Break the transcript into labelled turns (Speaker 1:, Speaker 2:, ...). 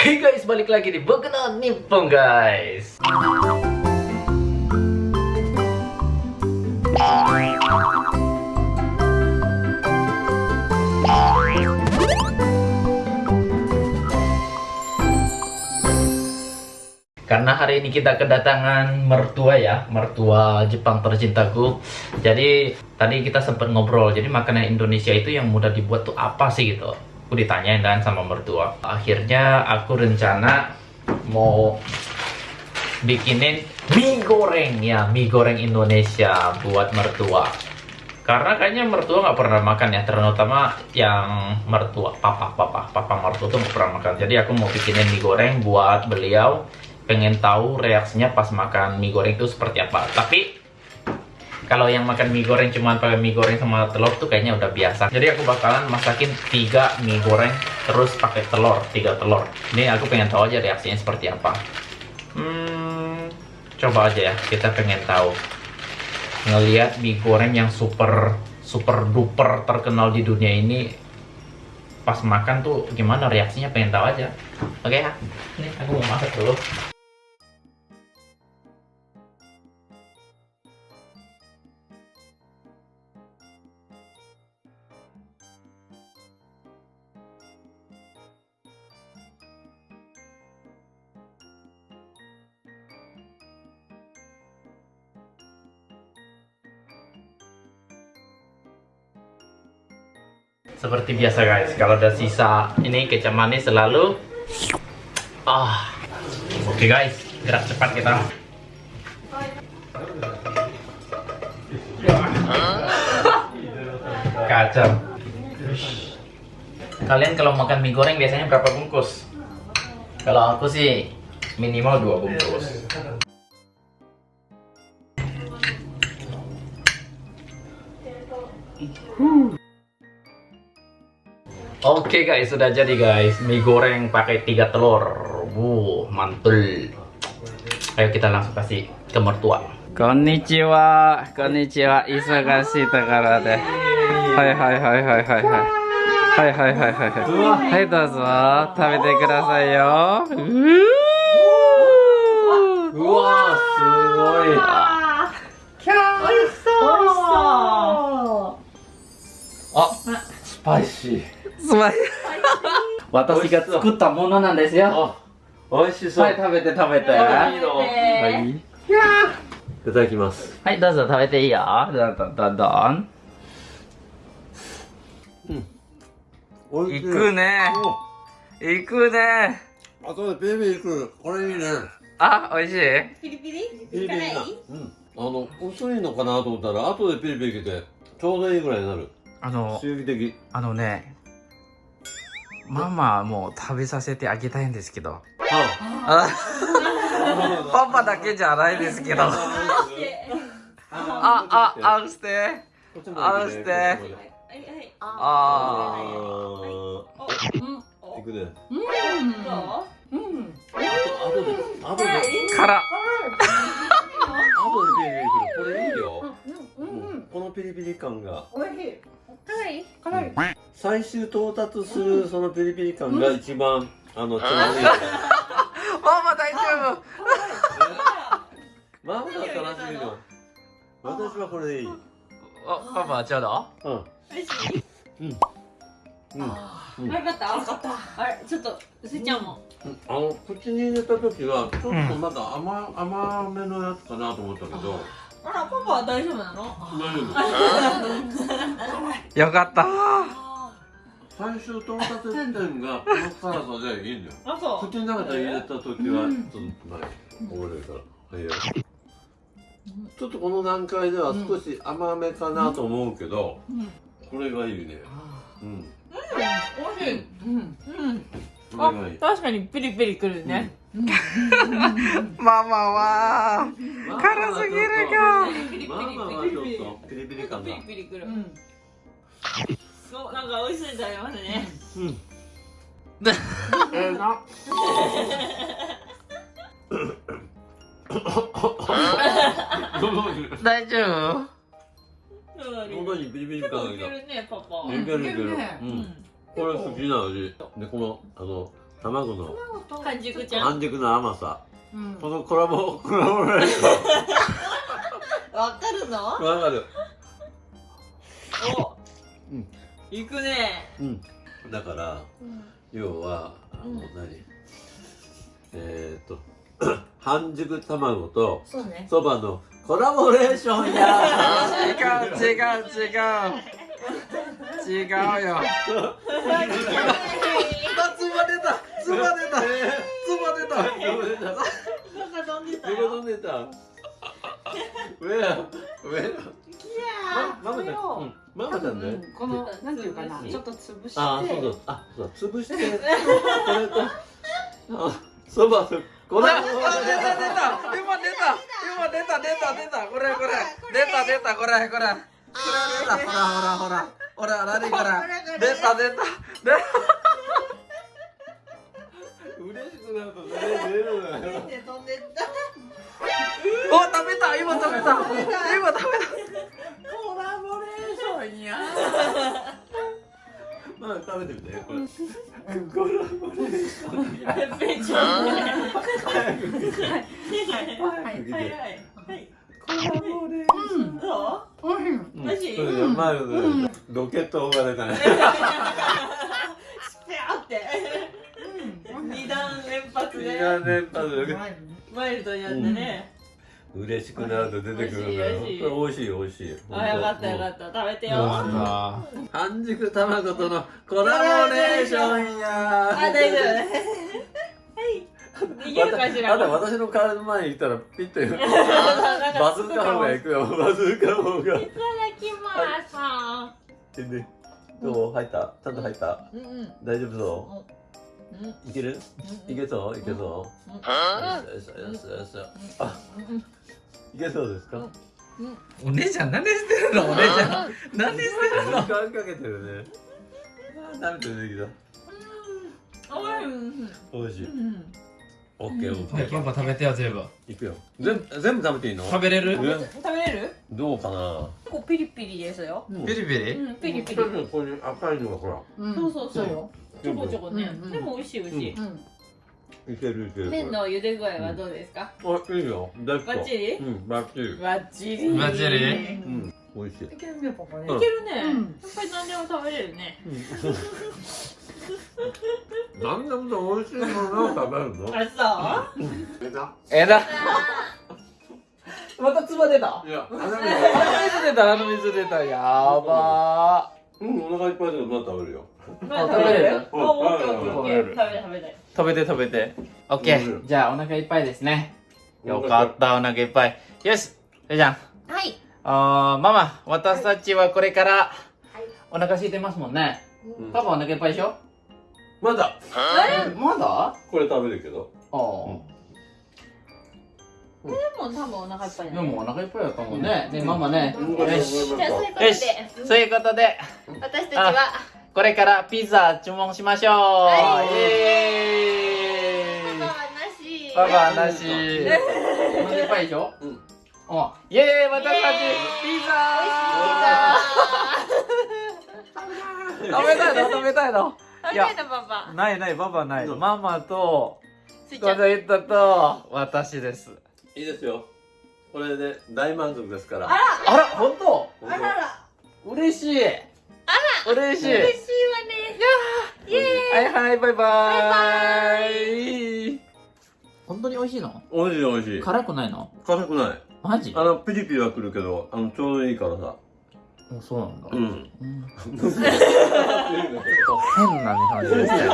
Speaker 1: Hey guys, balik lagi di Bokuno Nippon guys Karena hari ini kita kedatangan mertua ya, mertua Jepang tercintaku. Jadi tadi kita sempat ngobrol, jadi makanan Indonesia itu yang mudah dibuat tuh apa sih gitu? Aku ditanyain kan sama mertua. Akhirnya aku rencana mau bikinin mie goreng ya, mie goreng Indonesia buat mertua. Karena kayaknya mertua nggak pernah makan ya, terutama yang mertua, papa, papa, papa mertua tuh nggak pernah makan. Jadi aku mau bikinin mie goreng buat beliau pengen tahu reaksinya pas makan mie goreng itu seperti apa. Tapi kalau yang makan mie goreng cuma pakai mie goreng sama telur tuh kayaknya udah biasa. Jadi aku bakalan masakin tiga mie goreng terus pakai telur, tiga telur. Ini aku pengen tahu aja reaksinya seperti apa. Hmm, coba aja ya, kita pengen tahu. Ngelihat mie goreng yang super super duper terkenal di dunia ini pas makan tuh gimana reaksinya pengen tahu aja. Oke ya, ini aku mau masak dulu. Seperti biasa guys, kalau ada sisa ini kecap manis selalu ah. Oke guys, gerak cepat kita. Kacau. Kalian kalau makan mie goreng biasanya berapa bungkus? Kalau aku sih minimal dua bungkus. Oke okay guys, sudah jadi guys. Mie goreng pakai tiga telur. Wuh, mantul. Ayo kita langsung kasih ke mertua.
Speaker 2: Konnichiwa, konnichiwa, isa kasih tegara deh. Hai hai hai hai hai hai. Hai hai hai hai hai. Hai dozo, tabete kudasai yo.
Speaker 3: Wah, sugoi. Kya, oiso. Ah,
Speaker 2: spicy. まい。私が作ったものなんですよ。
Speaker 3: あ美味しそう、
Speaker 2: はい、食べて食べて。
Speaker 3: あいいの
Speaker 2: はい。
Speaker 3: いただきます
Speaker 2: はい、どうぞ食べていいよ。どんどんどんどん。
Speaker 3: おいしい
Speaker 2: 行くね。行くね。
Speaker 3: あとでベイビー来るこれいいね
Speaker 2: あ、美味しい？
Speaker 4: ピリピリ？
Speaker 3: ピリピリだうんあの薄いのかなと思ったら後でピリピリ来てちょうどいいぐらいになる
Speaker 2: あの、
Speaker 3: 刺激的
Speaker 2: あのね、ママもう食べさせてあげたいんですけど。
Speaker 3: あ
Speaker 2: あパパだけじゃないですけど。あ、あ、あんして。
Speaker 3: こっちまで来て
Speaker 2: あ
Speaker 3: あいくね
Speaker 4: うんどううん
Speaker 3: あとであとで
Speaker 2: ー。から。
Speaker 3: あとでピリピリこれいいよ
Speaker 4: うんうん
Speaker 3: このピリピリ感が
Speaker 4: おいしい辛い辛い
Speaker 3: 最終到達するそのピリピリ感が一番あのちょうどい。い
Speaker 2: ママ大丈
Speaker 3: ママ だったらしいの。私はこれでいい。うん
Speaker 2: 夫。お、パパはちょうど
Speaker 4: 美味しい
Speaker 3: うん。うん。
Speaker 4: よかったよかった。あれちょっとすいちゃんも。
Speaker 3: あの口に入れた時はちょっとまだ甘,、甘めのやつかなと思ったけど。
Speaker 4: あらパパは大丈夫なの？
Speaker 3: 大丈夫。
Speaker 2: よかった
Speaker 3: 最終到達地点がこの辛さでいいんだよ。
Speaker 4: あそう。
Speaker 3: 口の中で入れた時はちょっと前覚えるからはい。よちょっとこの段階では少し甘めかなと思うけど、
Speaker 4: うん
Speaker 3: これがいいね。うん。
Speaker 4: 美味しい。うん。うん。
Speaker 3: これがいい。
Speaker 4: 確かにピリピリくるね。
Speaker 2: ママは辛すぎるが
Speaker 4: ピリピリ
Speaker 3: ママはちょっとピリピリ感が。
Speaker 4: ピリピリくるそうなんか美味しそうに食べますね。
Speaker 3: うん。
Speaker 4: ええな。
Speaker 2: 大丈夫？
Speaker 3: 喉にビリビリ感が。
Speaker 4: いけるねパパ。
Speaker 3: いけるいける。
Speaker 4: ね。
Speaker 3: うん。これ好きな味。でこのあの卵の。
Speaker 2: 半熟ちゃん。
Speaker 3: 半熟の甘さ。
Speaker 2: うん。
Speaker 3: このコラボ コラボレーショ
Speaker 2: わかるの？
Speaker 3: ンわかる。
Speaker 2: お
Speaker 3: うん
Speaker 2: 行くね。
Speaker 3: うん。だから要はあの
Speaker 2: うん。
Speaker 3: 何？えーっと 半熟卵と
Speaker 2: そうね。
Speaker 3: そばのコラボレーションや。
Speaker 1: 違う違う違う。違うよ。つば出たつば出たつば出た。
Speaker 2: なんか飛んでたよ
Speaker 3: 上や上やママちゃん、うん、ママちゃんね、
Speaker 4: このなんていうかな
Speaker 3: うん。
Speaker 4: ちょっと潰して。
Speaker 3: あ、そうそう、あ、そうだ、潰して、これと、あ、そばと、これ、
Speaker 1: あ出た出た。今出た。今出た出た出た。これこれ。出た出たこれこれ。これ出たほらほらほら。ほら何これ出た出た。出
Speaker 3: 嬉しくなると、ね、出る。のよ。
Speaker 2: 飛んでった？
Speaker 1: お食べた。今
Speaker 2: コラボレーションや。
Speaker 3: まあ、食べてみて、これ。これ、これ。
Speaker 2: ペッペちゃんねはい。
Speaker 3: はい。
Speaker 2: はい。はい。
Speaker 3: コラボレ
Speaker 2: どう
Speaker 3: うん
Speaker 2: マジ
Speaker 3: それで、まあ、ロケットが出たね。
Speaker 2: スペアって二段連発
Speaker 3: い。
Speaker 2: で
Speaker 3: やね、まず、
Speaker 2: ワイルドになってね
Speaker 3: 嬉しくなると出てくるのよ。これ美味しい、美味しい。
Speaker 2: あよかったよかった。食べてよ。
Speaker 3: 半熟卵とのコラボレーションや。
Speaker 2: 大丈夫。はい。い。けるかしら。
Speaker 3: あと私の体の前にいたらピッとバ
Speaker 2: バ
Speaker 3: ズーカ方が行くよ。バズーカ方が。
Speaker 2: いただきます。
Speaker 3: でどう？入った？ちゃんと入った？
Speaker 2: うん。うん
Speaker 3: 大丈夫そ
Speaker 2: う？ん
Speaker 3: ういける？いけそう？いけそう？よしよしよしよしあいけそうですか
Speaker 1: お姉ちゃん。何してるのお姉ちゃん。何してる
Speaker 3: 時間かけてるねあー涙出てき
Speaker 2: うん。
Speaker 3: た美味しい
Speaker 2: うん。
Speaker 3: オッケーオッケー
Speaker 1: パパ食べてよ全部
Speaker 3: いくよ全部全部食べていいの
Speaker 1: 食べれる
Speaker 3: え
Speaker 2: 食べれる
Speaker 3: どうかな
Speaker 2: 結構ピリピリですよ
Speaker 1: ピリピリ
Speaker 2: うん。ピリピリ
Speaker 3: こういう赤いのがほら
Speaker 2: そうそうそうちょこちょこね。
Speaker 4: うんうん。
Speaker 2: でも美味しい美味しい。
Speaker 3: いけるいける。
Speaker 2: 麺の茹で具合はどうですか？
Speaker 3: あ、いいよ。大
Speaker 2: バッチリ？
Speaker 3: うん、バッチリ。
Speaker 2: バッチリ。
Speaker 1: バッチリ？
Speaker 3: うん、美味しい。
Speaker 4: いけるねパパね。
Speaker 3: うん。
Speaker 2: いけるね。や
Speaker 4: うん。
Speaker 2: っぱり何でも食べれるね。
Speaker 3: なん。でも美味しいものを食べるの？
Speaker 2: あそう？
Speaker 1: えだ。またつば出た。
Speaker 3: いや、鼻
Speaker 1: 鼻水出た鼻水出た。やば
Speaker 3: うん、お腹いっぱいだけど、まだ食べるよ。
Speaker 2: ま
Speaker 1: 食べれる？
Speaker 2: あオッケーオッケーオッケー
Speaker 1: 食べれる。
Speaker 2: 食べたい食べたい
Speaker 1: ー食べて食べて。オッケ
Speaker 3: うん
Speaker 1: ーじゃあお腹いっぱいですね。よかったお腹いっぱい。よしじゃん。
Speaker 2: はい。
Speaker 1: あーママ私たちはこれからお腹空いてますもんね。
Speaker 3: うん。
Speaker 1: パパお腹いっぱいでしょ？
Speaker 3: まだ、
Speaker 1: まだ？
Speaker 3: これ食べるけど。
Speaker 1: ああ
Speaker 2: でも多分お腹いっぱい
Speaker 1: でもお腹いっぱいだったもんね。ねママね。
Speaker 3: うん。
Speaker 1: よし。
Speaker 2: じゃあそういうこと
Speaker 1: よし。
Speaker 2: で
Speaker 1: そういうことで。
Speaker 2: 私たちは。
Speaker 1: これからピザ注文しましょう、
Speaker 2: はい。
Speaker 1: イエーイ。
Speaker 2: パパはなし。
Speaker 1: パパはなし。お腹いっぱいでしょ？
Speaker 3: うん。
Speaker 1: おイエーイ。私たちピザ。食べたいの？食べたいの？
Speaker 2: 食べたパパ
Speaker 1: ないないパパない。
Speaker 3: うん。
Speaker 1: ママと
Speaker 2: スイちゃん。
Speaker 1: この人と。私です
Speaker 3: いいですよ。これで大満足ですから。
Speaker 2: あら。
Speaker 1: あら本当？
Speaker 2: あらら。
Speaker 1: 嬉しい。あら。嬉しい。
Speaker 2: 嬉しいわね。イエーイ。
Speaker 1: はいはいバイバイ。本当に美味しいの？
Speaker 3: 美味しい美味しい。
Speaker 1: 辛くないの？
Speaker 3: 辛くない。
Speaker 1: マジ？
Speaker 3: あの、ピリピリはくるけど、あの、ちょうどいいからさ。
Speaker 1: そうなんだ、
Speaker 3: うん。
Speaker 1: うん。ちょっと変な感じですね